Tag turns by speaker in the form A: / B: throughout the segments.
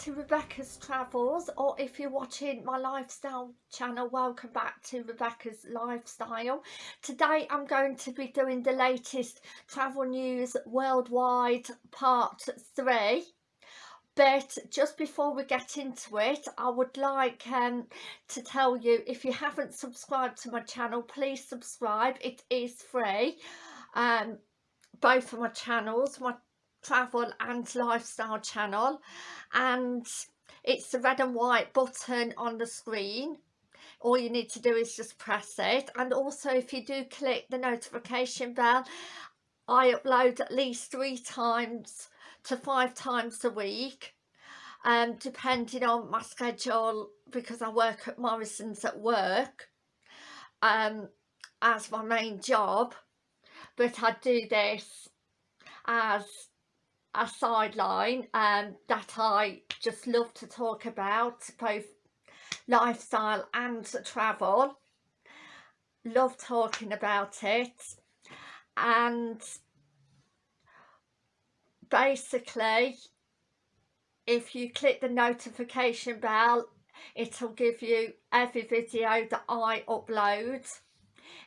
A: to Rebecca's Travels or if you're watching my lifestyle channel welcome back to Rebecca's Lifestyle. Today I'm going to be doing the latest travel news worldwide part 3 but just before we get into it I would like um, to tell you if you haven't subscribed to my channel please subscribe. It is free. Um, both of my channels my travel and lifestyle channel and it's the red and white button on the screen. All you need to do is just press it and also if you do click the notification bell I upload at least three times to five times a week um, depending on my schedule because I work at Morrison's at work um, as my main job. But I do this as a sideline um, that I just love to talk about both lifestyle and travel. Love talking about it. And basically if you click the notification bell it'll give you every video that I upload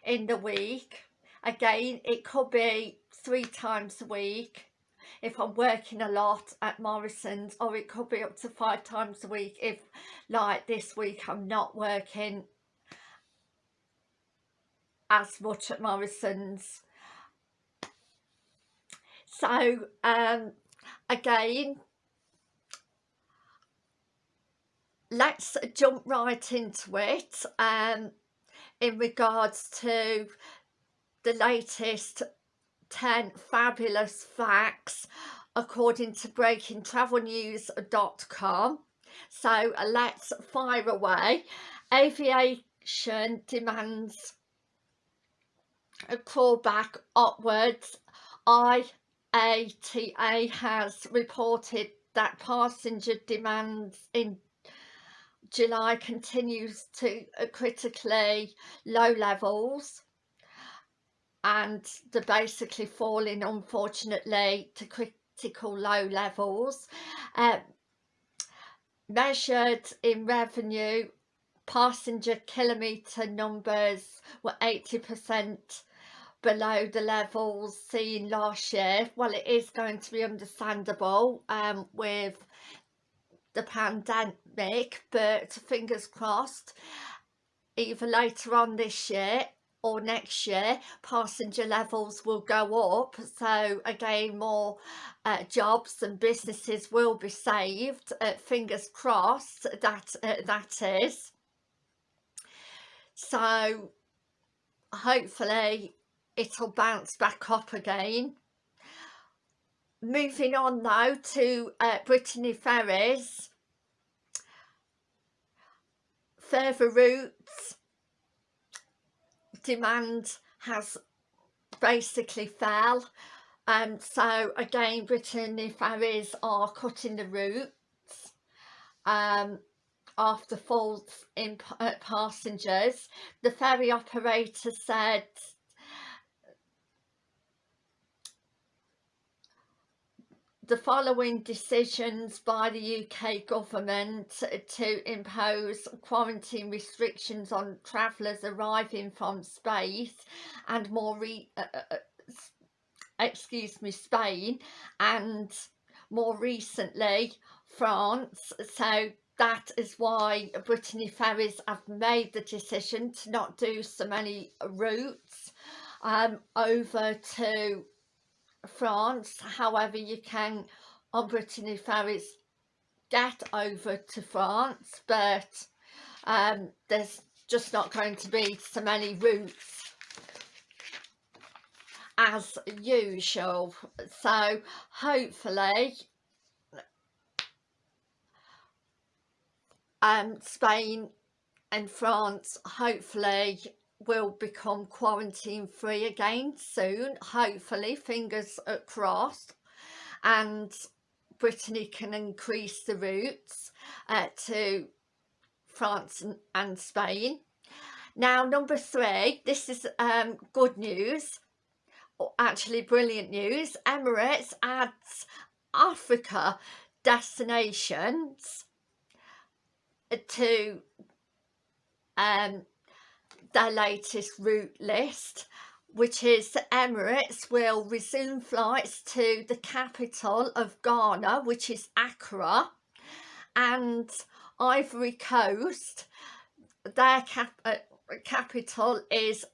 A: in the week. Again it could be three times a week if I'm working a lot at Morrison's or it could be up to five times a week if like this week I'm not working as much at Morrison's. So um again let's jump right into it um in regards to the latest 10 fabulous facts according to breakingtravelnews.com so uh, let's fire away. Aviation demands a callback upwards. IATA has reported that passenger demands in July continues to uh, critically low levels and they're basically falling unfortunately to critical low levels. Um, measured in revenue passenger kilometre numbers were 80 percent below the levels seen last year. Well it is going to be understandable um, with the pandemic but fingers crossed either later on this year or next year passenger levels will go up. So again more uh, jobs and businesses will be saved uh, fingers crossed that uh, that is. So hopefully it'll bounce back up again. Moving on now to uh, Brittany Ferries further routes demand has basically fell. Um, so again Britain Brittany ferries are cutting the routes um, after faults in uh, passengers. The ferry operator said the following decisions by the UK government to impose quarantine restrictions on travellers arriving from Spain and more uh, uh, uh excuse me Spain and more recently France. So that is why Brittany Ferries have made the decision to not do so many routes um, over to France however you can on Brittany ferries get over to France but um, there's just not going to be so many routes as usual. So hopefully um, Spain and France hopefully will become quarantine free again soon hopefully fingers crossed. And Brittany can increase the routes uh, to France and, and, Spain. Now number three this is um, good news. Or actually brilliant news. Emirates adds Africa destinations to um, their latest route list which is Emirates will resume flights to the capital of Ghana which is Accra and Ivory Coast their cap uh, capital is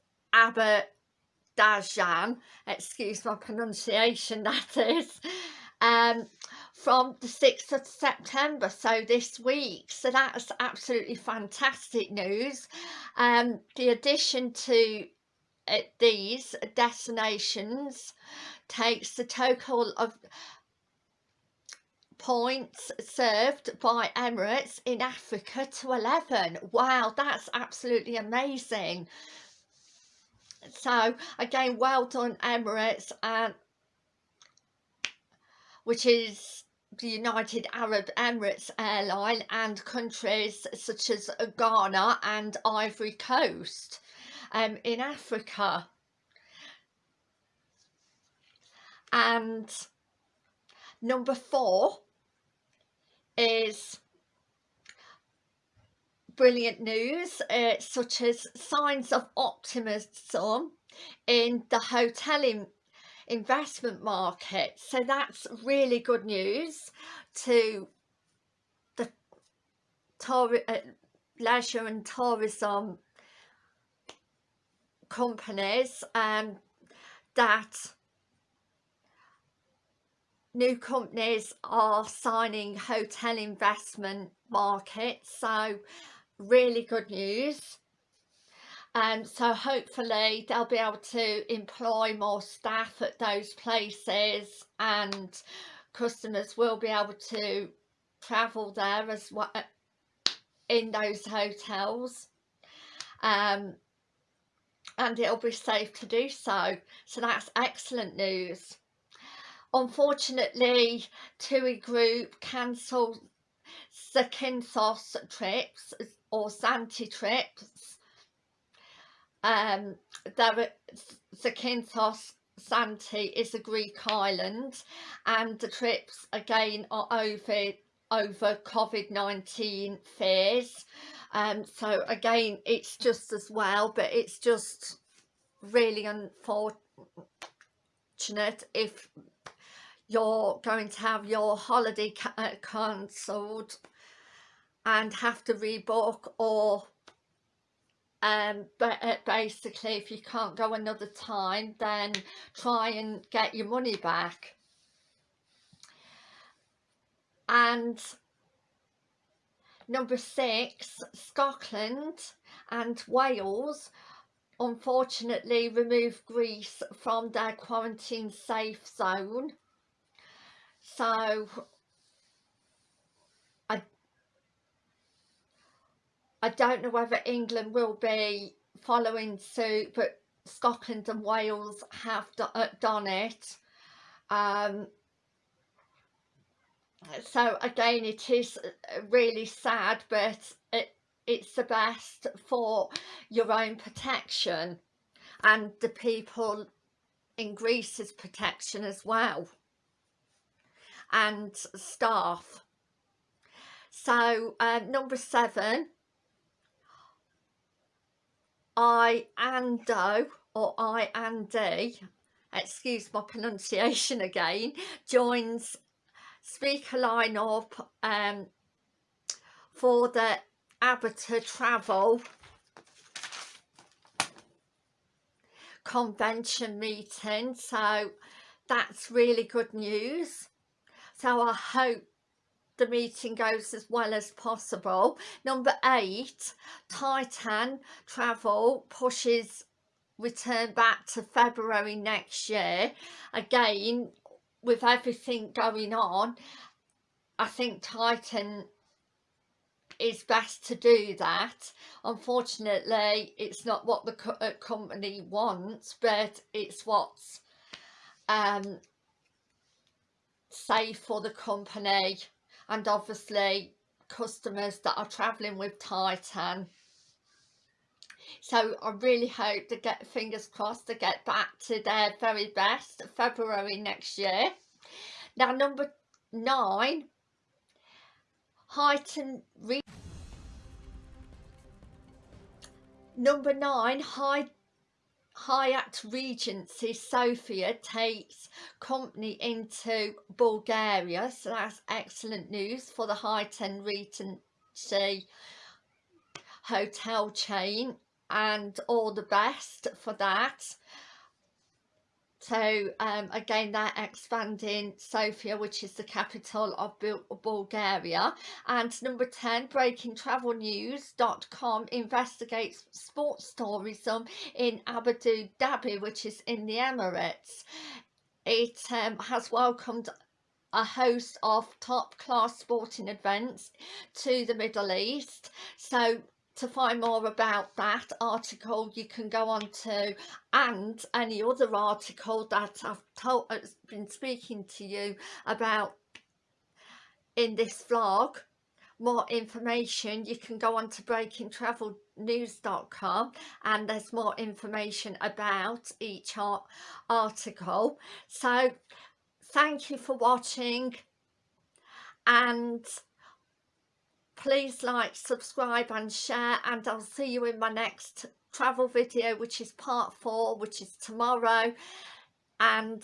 A: Dajan. excuse my pronunciation that is um, from the 6th of September so this week. So that's absolutely fantastic news. Um, the addition to uh, these destinations takes the total of points served by Emirates in Africa to 11 wow that's absolutely amazing. So again well done Emirates and which is the United Arab Emirates airline and countries such as Ghana and Ivory Coast um, in Africa. And number four is brilliant news uh, such as signs of optimism in the hoteling investment market. So that's really good news to the tour uh, leisure and tourism companies um, that new companies are signing hotel investment markets. So really good news and um, so hopefully they'll be able to employ more staff at those places and customers will be able to travel there as well in those hotels. Um, and it'll be safe to do so. So that's excellent news. Unfortunately TUI group cancelled Zakynthos trips or Zante trips um, there, Zakynthos Zante is a Greek island and the trips again are over over COVID-19 fears. Um, so again it's just as well but it's just really unfortunate if you're going to have your holiday uh, cancelled and have to rebook or um but uh, basically if you can't go another time then try and get your money back. And number six Scotland and Wales unfortunately removed Greece from their quarantine safe zone. So I don't know whether England will be following suit but Scotland and Wales have uh, done it um, so again it is uh, really sad but it it's the best for your own protection and the people in Greece's protection as well and staff. So uh, number seven, I Ando or I and D, excuse my pronunciation again, joins speaker lineup um, for the ABTA Travel convention meeting. So that's really good news. So I hope the meeting goes as well as possible. Number eight, Titan Travel pushes return back to February next year. Again, with everything going on, I think Titan is best to do that. Unfortunately, it's not what the co uh, company wants, but it's what's um, safe for the company and obviously customers that are travelling with Titan. So I really hope to get fingers crossed to get back to their very best February next year. Now number nine, heightened number nine high Hyatt Regency Sofia takes company into Bulgaria so that's excellent news for the Hyatt Regency hotel chain and all the best for that so um, again they're expanding Sofia which is the capital of Bulgaria. And number 10 breakingtravelnews.com investigates sports tourism in Abu Dhabi which is in the Emirates. It um, has welcomed a host of top class sporting events to the Middle East. So to find more about that article you can go on to and any other article that I've told uh, has been speaking to you about in this vlog. More information you can go on to breakingtravelnews.com and there's more information about each article. So thank you for watching and please like subscribe and share and I'll see you in my next travel video which is part four which is tomorrow. And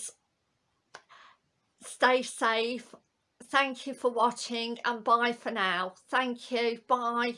A: stay safe. Thank you for watching and bye for now. Thank you. Bye